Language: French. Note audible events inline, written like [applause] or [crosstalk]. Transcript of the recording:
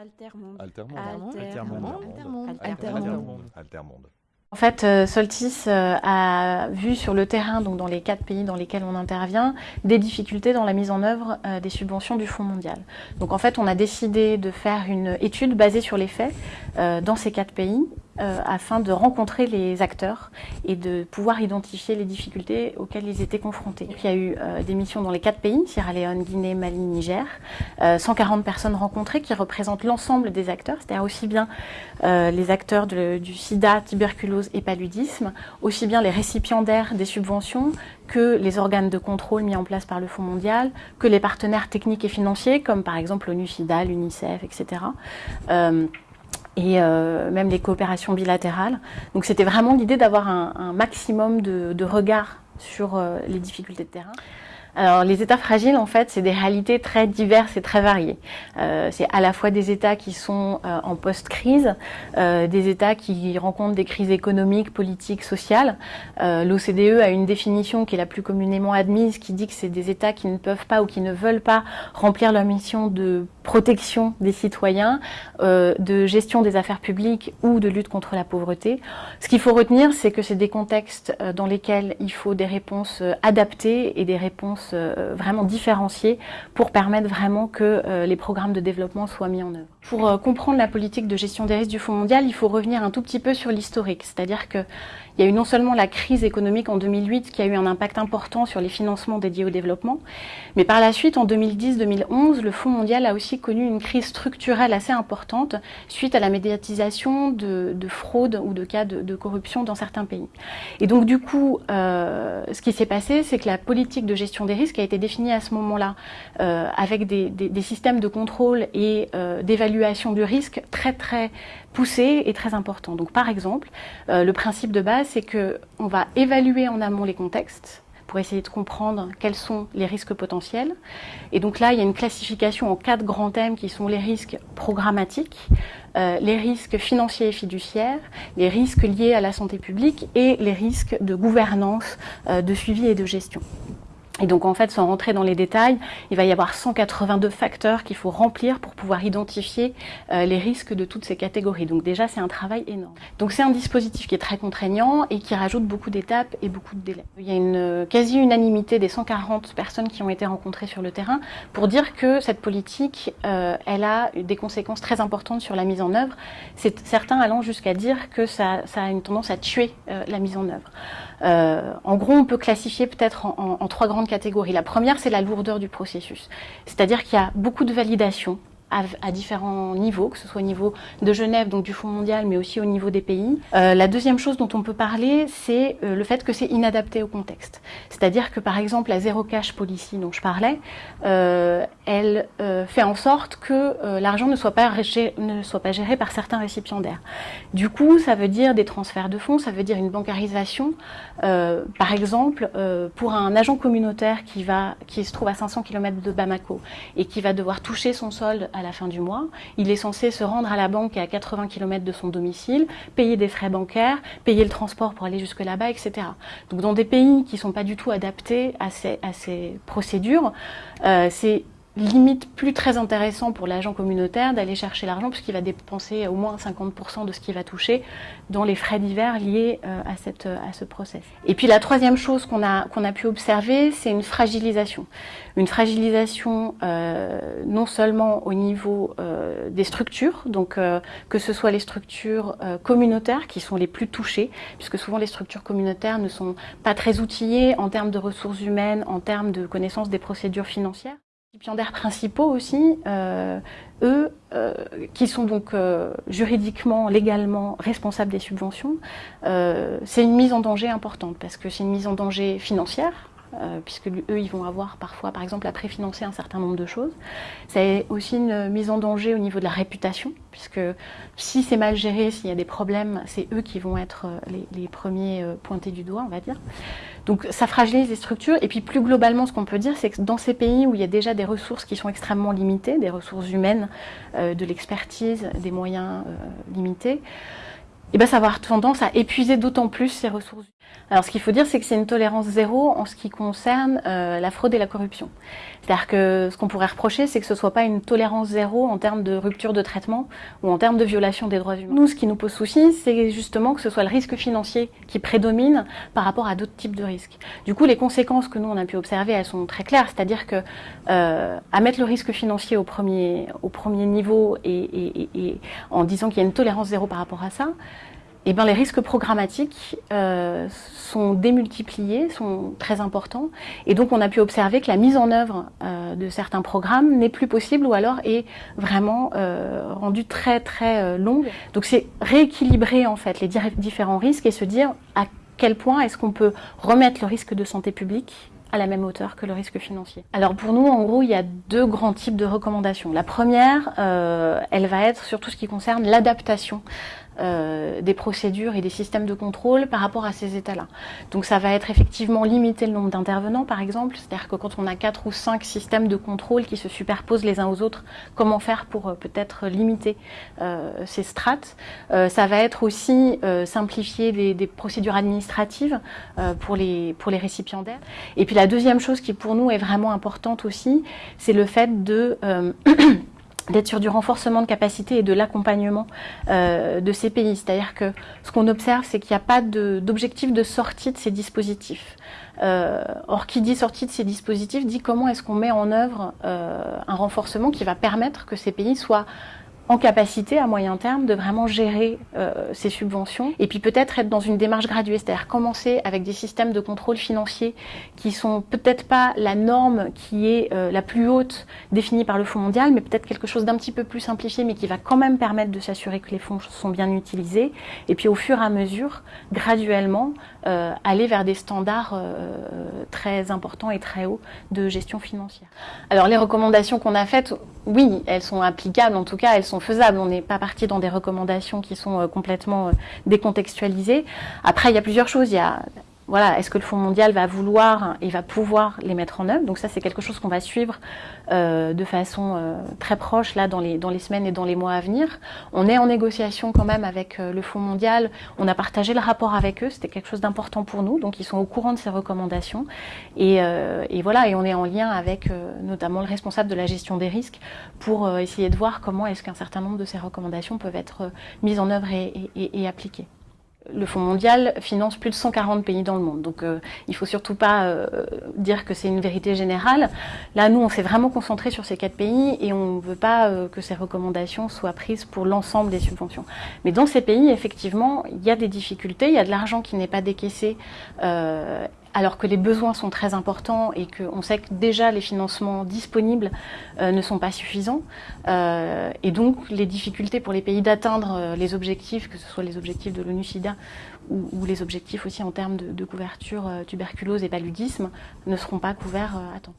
Altermonde. Altermonde. Altermonde. Altermonde. Altermonde. En fait, euh, Soltis euh, a vu sur le terrain, donc dans les quatre pays dans lesquels on intervient, des difficultés dans la mise en œuvre euh, des subventions du Fonds mondial. Donc en fait, on a décidé de faire une étude basée sur les faits dans ces quatre pays euh, afin de rencontrer les acteurs et de pouvoir identifier les difficultés auxquelles ils étaient confrontés. il y a eu euh, des missions dans les quatre pays, Sierra Leone, Guinée, Mali, Niger, 140 euh, personnes rencontrées qui représentent l'ensemble des acteurs, c'est-à-dire aussi bien les acteurs du sida, tuberculose et paludisme, aussi bien les récipiendaires des subventions que les organes de contrôle mis en place par le Fonds mondial, que les partenaires techniques et financiers, comme par exemple l'ONU-SIDA, l'UNICEF, etc et euh, même les coopérations bilatérales. Donc c'était vraiment l'idée d'avoir un, maximum de, de regard sur euh, les difficultés de terrain. Alors les états fragiles, en fait, c'est des réalités très diverses et très variées. Euh, c'est à la fois des états qui sont en post-crise, des états qui rencontrent des crises économiques, politiques, sociales. L'OCDE a une définition qui est la plus communément admise, qui dit que c'est des états qui ne peuvent pas ou qui ne veulent pas remplir leur mission de protection des citoyens, euh, de gestion des affaires publiques ou de lutte contre la pauvreté. Ce qu'il faut retenir, c'est que c'est des contextes dans lesquels il faut des réponses adaptées et des réponses euh, vraiment différenciées pour permettre vraiment que euh, les programmes de développement soient mis en œuvre. Pour euh, comprendre la politique de gestion des risques du Fonds mondial, il faut revenir un tout petit peu sur l'historique, c'est-à-dire qu'il y a eu non seulement la crise économique en 2008 qui a eu un impact important sur les financements dédiés au développement, mais par la suite, en 2010-2011, le Fonds mondial a aussi connu une crise structurelle assez importante suite à la médiatisation de, de fraude ou de cas de, corruption dans certains pays. Et donc du coup, euh, ce qui s'est passé, c'est que la politique de gestion des risques a été définie à ce moment-là euh, avec des, systèmes de contrôle et euh, d'évaluation du risque très très poussé et très important. Donc par exemple, le principe de base, c'est qu'on va évaluer en amont les contextes pour essayer de comprendre quels sont les risques potentiels. Et donc là, il y a une classification en quatre grands thèmes qui sont les risques programmatiques, euh, les risques financiers et fiduciaires, les risques liés à la santé publique et les risques de gouvernance, euh, de suivi et de gestion. Et donc en fait, sans rentrer dans les détails, il va y avoir 182 facteurs qu'il faut remplir pour pouvoir identifier euh, les risques de toutes ces catégories. Donc déjà, c'est un travail énorme. Donc c'est un dispositif qui est très contraignant et qui rajoute beaucoup d'étapes et beaucoup de délais. Il y a une euh, quasi-unanimité des 140 personnes qui ont été rencontrées sur le terrain pour dire que cette politique, euh, elle a des conséquences très importantes sur la mise en œuvre. Certains allant jusqu'à dire que ça, a une tendance à tuer la mise en œuvre. En gros, on peut classifier peut-être en trois grandes La première, c'est la lourdeur du processus. C'est-à-dire qu'il y a beaucoup de validation à, différents niveaux, que ce soit au niveau de Genève, donc du Fonds mondial, mais aussi au niveau des pays. Euh, la deuxième chose dont on peut parler, c'est euh, le fait que c'est inadapté au contexte. C'est-à-dire que par exemple, la zéro cash policy dont je parlais, euh, elle fait en sorte que l'argent ne, soit pas ne soit pas géré par certains récipiendaires. Du coup, ça veut dire des transferts de fonds, ça veut dire une bancarisation. Par exemple, pour un agent communautaire qui, va, qui se trouve à 500 km de Bamako et qui va devoir toucher son solde à la fin du mois. Il est censé se rendre à la banque à 80 km de son domicile, payer des frais bancaires, payer le transport pour aller jusque là-bas, etc. Donc dans des pays qui ne sont pas du tout adaptés à ces, à ces procédures, euh, c'est limite plus très intéressant pour l'agent communautaire d'aller chercher l'argent puisqu'il va dépenser au moins 50% de ce qu'il va toucher dans les frais divers liés euh, à, cette, à ce process. Et puis la troisième chose qu'on a, qu'on a pu observer, c'est une fragilisation. Une fragilisation euh, non seulement au niveau euh, des structures, donc euh, que ce soit les structures euh, communautaires qui sont les plus touchées, puisque souvent les structures communautaires ne sont pas très outillées en termes de ressources humaines, en termes de connaissance des procédures financières récipiendaires principaux aussi, euh, eux, euh, qui sont donc euh, juridiquement, légalement responsables des subventions, c'est une mise en danger importante parce que c'est une mise en danger financière, euh, puisque eux, ils vont avoir parfois, par exemple, à préfinancer un certain nombre de choses. C'est aussi une mise en danger au niveau de la réputation, puisque si c'est mal géré, s'il y a des problèmes, c'est eux qui vont être euh, les, premiers euh, pointés du doigt, on va dire. Donc ça fragilise les structures, et puis plus globalement, ce qu'on peut dire, c'est que dans ces pays où il y a déjà des ressources qui sont extrêmement limitées, des ressources humaines, de l'expertise, des moyens limités, et ben, ça va avoir tendance à épuiser d'autant plus ses ressources. Alors ce qu'il faut dire, c'est que c'est une tolérance zéro en ce qui concerne euh, la fraude et la corruption. C'est-à-dire que ce qu'on pourrait reprocher, c'est que ce soit pas une tolérance zéro en termes de rupture de traitement ou en termes de violation des droits humains. Nous, ce qui nous pose souci, c'est justement que ce soit le risque financier qui prédomine par rapport à d'autres types de risques. Du coup, les conséquences que nous, on a pu observer, elles sont très claires. C'est-à-dire que euh, à mettre le risque financier au premier, au premier niveau et, et en disant qu'il y a une tolérance zéro par rapport à ça, eh bien, les risques programmatiques euh, sont démultipliés, sont très importants. Et donc, on a pu observer que la mise en œuvre euh, de certains programmes n'est plus possible ou alors est vraiment euh, rendue très, très euh, longue. Donc, c'est rééquilibrer, en fait, les différents risques et se dire à quel point est-ce qu'on peut remettre le risque de santé publique à la même hauteur que le risque financier. Alors pour nous, en gros, il y a deux grands types de recommandations. La première, euh, elle va être sur tout ce qui concerne l'adaptation euh, des procédures et des systèmes de contrôle par rapport à ces états-là. Donc ça va être effectivement limiter le nombre d'intervenants, par exemple, c'est-à-dire que quand on a quatre ou cinq systèmes de contrôle qui se superposent les uns aux autres, comment faire pour euh, peut-être limiter euh, ces strates? Ça va être aussi simplifier des, des, procédures administratives pour, les, pour les récipiendaires. Et puis la deuxième chose qui pour nous est vraiment importante aussi, c'est le fait de [clears throat] d'être sur du renforcement de capacité et de l'accompagnement euh, de ces pays. C'est-à-dire que ce qu'on observe, c'est qu'il n'y a pas d'objectif de, sortie de ces dispositifs. Euh, or, qui dit sortie de ces dispositifs dit comment est-ce qu'on met en œuvre euh, un renforcement qui va permettre que ces pays soient en capacité à moyen terme de vraiment gérer euh, ces subventions et puis peut-être être dans une démarche graduée, c'est-à-dire commencer avec des systèmes de contrôle financier qui sont peut-être pas la norme qui est euh, la plus haute définie par le Fonds mondial, mais peut-être quelque chose d'un petit peu plus simplifié, mais qui va quand même permettre de s'assurer que les fonds sont bien utilisés et puis au fur et à mesure, graduellement, euh, aller vers des standards très importants et très hauts de gestion financière. Alors les recommandations qu'on a faites, oui, elles sont applicables, en tout cas elles sont faisables. On n'est pas parti dans des recommandations qui sont euh, complètement euh, décontextualisées. Après, il y a plusieurs choses. Il y a voilà, est-ce que le Fonds mondial va vouloir et va pouvoir les mettre en œuvre? Donc ça, c'est quelque chose qu'on va suivre euh, de façon euh, très proche là dans les, semaines et dans les mois à venir. On est en négociation quand même avec euh, le Fonds mondial. On a partagé le rapport avec eux. C'était quelque chose d'important pour nous. Donc ils sont au courant de ces recommandations. Et, voilà, et on est en lien avec notamment le responsable de la gestion des risques pour essayer de voir comment est-ce qu'un certain nombre de ces recommandations peuvent être mises en œuvre et appliquées le Fonds mondial finance plus de 140 pays dans le monde. Donc euh, il ne faut surtout pas euh, dire que c'est une vérité générale. Là, nous, on s'est vraiment concentré sur ces quatre pays et on ne veut pas euh, que ces recommandations soient prises pour l'ensemble des subventions. Mais dans ces pays, effectivement, il y a des difficultés, il y a de l'argent qui n'est pas décaissé euh, alors que les besoins sont très importants et qu'on sait que déjà les financements disponibles euh, ne sont pas suffisants. Euh, et donc les difficultés pour les pays d'atteindre euh, les objectifs, que ce soit les objectifs de l'ONU-SIDA ou, les objectifs aussi en termes de, couverture tuberculose et paludisme, ne seront pas couverts à temps.